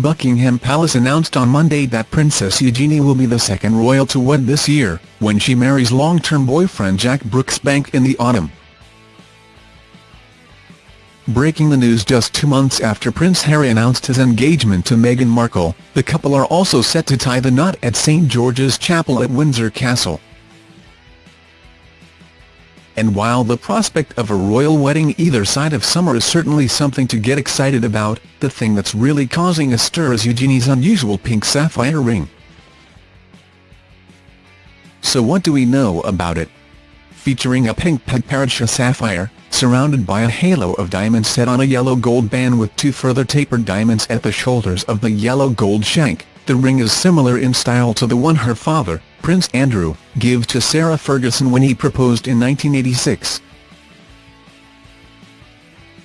Buckingham Palace announced on Monday that Princess Eugenie will be the second royal to wed this year, when she marries long-term boyfriend Jack Brooksbank in the autumn. Breaking the news just two months after Prince Harry announced his engagement to Meghan Markle, the couple are also set to tie the knot at St George's Chapel at Windsor Castle. And while the prospect of a royal wedding either side of summer is certainly something to get excited about, the thing that's really causing a stir is Eugenie's unusual pink sapphire ring. So what do we know about it? Featuring a pink Padparadscha sapphire, surrounded by a halo of diamonds set on a yellow-gold band with two further tapered diamonds at the shoulders of the yellow-gold shank. The ring is similar in style to the one her father, Prince Andrew, gave to Sarah Ferguson when he proposed in 1986.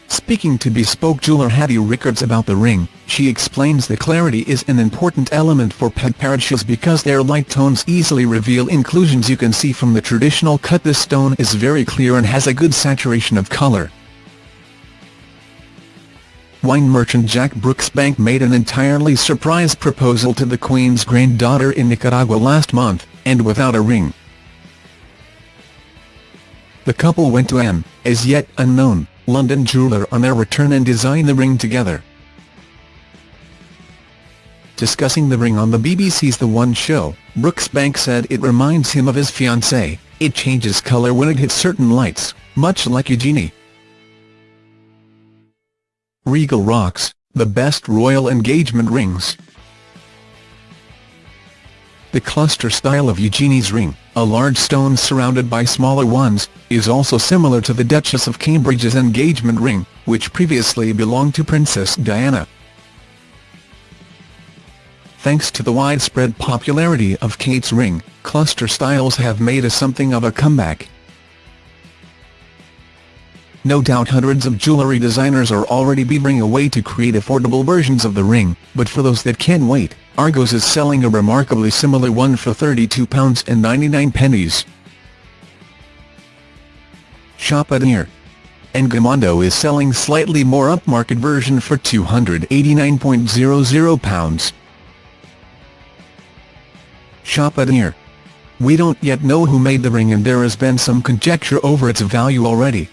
Speaking to bespoke jeweler Hattie Rickards about the ring, she explains that clarity is an important element for pet Padparadschas because their light tones easily reveal inclusions you can see from the traditional cut this stone is very clear and has a good saturation of colour. Wine merchant Jack Brooksbank made an entirely surprise proposal to the Queen's granddaughter in Nicaragua last month, and without a ring. The couple went to an, as yet unknown, London jeweller on their return and designed the ring together. Discussing the ring on the BBC's The One Show, Brooksbank said it reminds him of his fiancée, it changes colour when it hits certain lights, much like Eugenie. Regal rocks, the best royal engagement rings. The cluster style of Eugenie's ring, a large stone surrounded by smaller ones, is also similar to the Duchess of Cambridge's engagement ring, which previously belonged to Princess Diana. Thanks to the widespread popularity of Kate's ring, cluster styles have made a something of a comeback. No doubt hundreds of jewellery designers are already beavering away to create affordable versions of the ring, but for those that can wait, Argos is selling a remarkably similar one for £32.99. pennies. Shop at here. Engamondo is selling slightly more upmarket version for £289.00. Shop at here. We don't yet know who made the ring and there has been some conjecture over its value already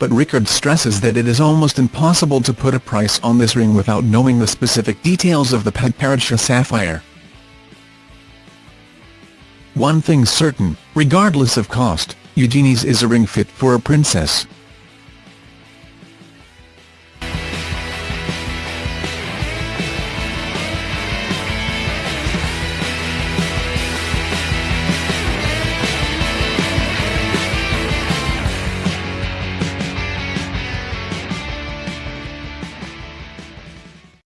but Rickard stresses that it is almost impossible to put a price on this ring without knowing the specific details of the Padparadscha sapphire. One thing's certain, regardless of cost, Eugenie's is a ring fit for a princess.